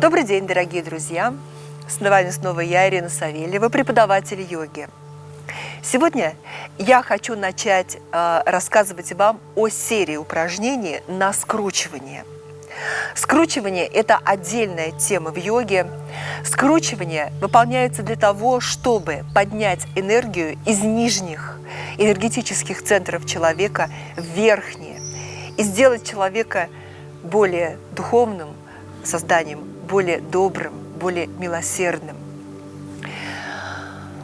Добрый день, дорогие друзья! С вами снова я, Ирина Савельева, преподаватель йоги. Сегодня я хочу начать э, рассказывать вам о серии упражнений на скручивание. Скручивание – это отдельная тема в йоге. Скручивание выполняется для того, чтобы поднять энергию из нижних энергетических центров человека в верхние и сделать человека более духовным созданием, более добрым, более милосердным.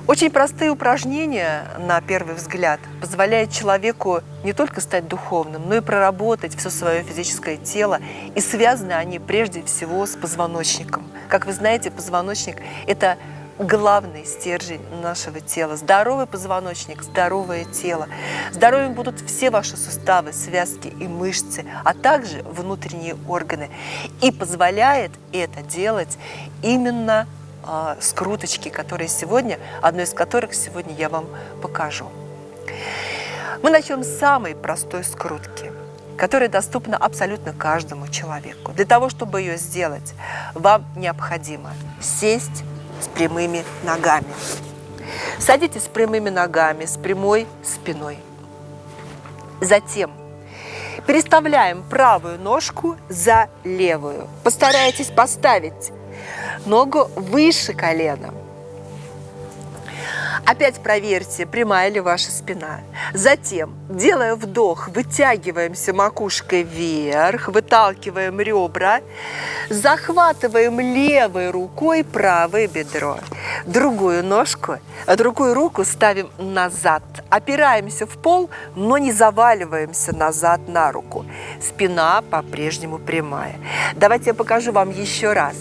Очень простые упражнения, на первый взгляд, позволяют человеку не только стать духовным, но и проработать все свое физическое тело. И связаны они прежде всего с позвоночником. Как вы знаете, позвоночник – это главный стержень нашего тела. Здоровый позвоночник, здоровое тело. Здоровыми будут все ваши суставы, связки и мышцы, а также внутренние органы. И позволяет это делать именно э, скруточки, которые сегодня, одной из которых сегодня я вам покажу. Мы начнем с самой простой скрутки которая доступна абсолютно каждому человеку. Для того, чтобы ее сделать, вам необходимо сесть с прямыми ногами. Садитесь с прямыми ногами, с прямой спиной. Затем переставляем правую ножку за левую. Постарайтесь поставить ногу выше колена. Опять проверьте, прямая ли ваша спина. Затем, делая вдох, вытягиваемся макушкой вверх, выталкиваем ребра, захватываем левой рукой правое бедро. Другую ножку, другую руку ставим назад. Опираемся в пол, но не заваливаемся назад на руку. Спина по-прежнему прямая. Давайте я покажу вам еще раз.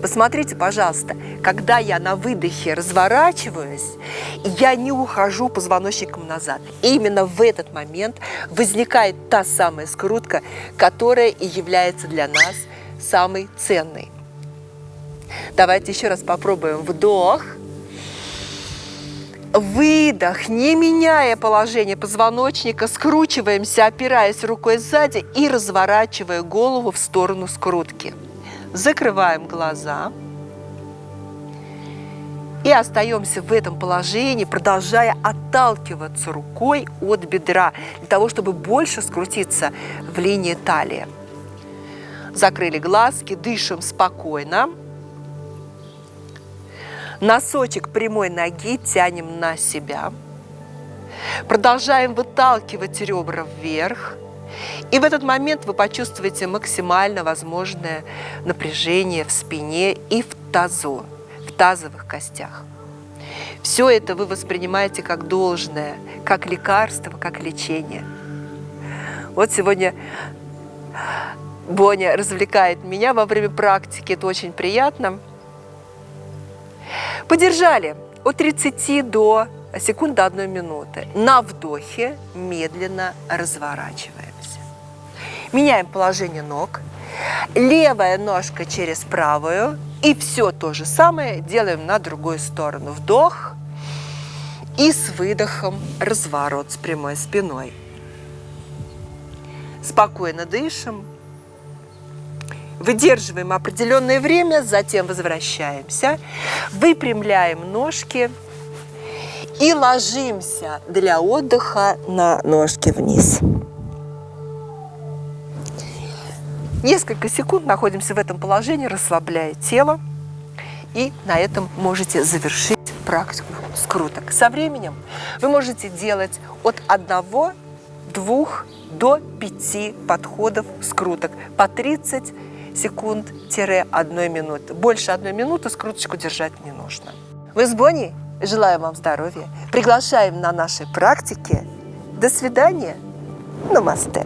Посмотрите, пожалуйста, когда я на выдохе разворачиваюсь, я не ухожу позвоночником назад. И именно в этот момент возникает та самая скрутка, которая и является для нас самой ценной. Давайте еще раз попробуем. Вдох. Выдох, не меняя положение позвоночника, скручиваемся, опираясь рукой сзади и разворачивая голову в сторону скрутки. Закрываем глаза. И остаемся в этом положении, продолжая отталкиваться рукой от бедра, для того, чтобы больше скрутиться в линии талии. Закрыли глазки, дышим спокойно. Носочек прямой ноги тянем на себя. Продолжаем выталкивать ребра вверх. И в этот момент вы почувствуете максимально возможное напряжение в спине и в тазу, в тазовых костях. Все это вы воспринимаете как должное, как лекарство, как лечение. Вот сегодня Боня развлекает меня во время практики, это очень приятно. Подержали от 30 до секунд до 1 минуты. На вдохе медленно разворачиваем. Меняем положение ног. Левая ножка через правую. И все то же самое делаем на другую сторону. Вдох. И с выдохом разворот с прямой спиной. Спокойно дышим. Выдерживаем определенное время, затем возвращаемся. Выпрямляем ножки и ложимся для отдыха на ножки вниз. Несколько секунд находимся в этом положении, расслабляя тело. И на этом можете завершить практику скруток. Со временем вы можете делать от 1, 2 до 5 подходов скруток по 30 секунд-1 минуты. Больше одной минуты скруточку держать не нужно. Мы с Бонни желаем вам здоровья. Приглашаем на наши практики. До свидания. Намасте.